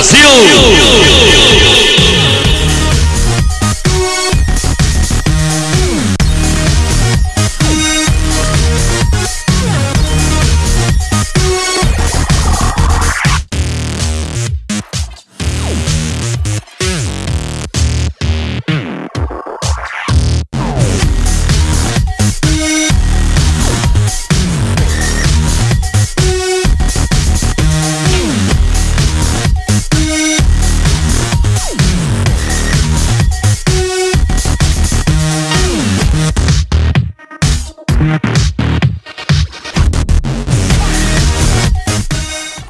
Brasil!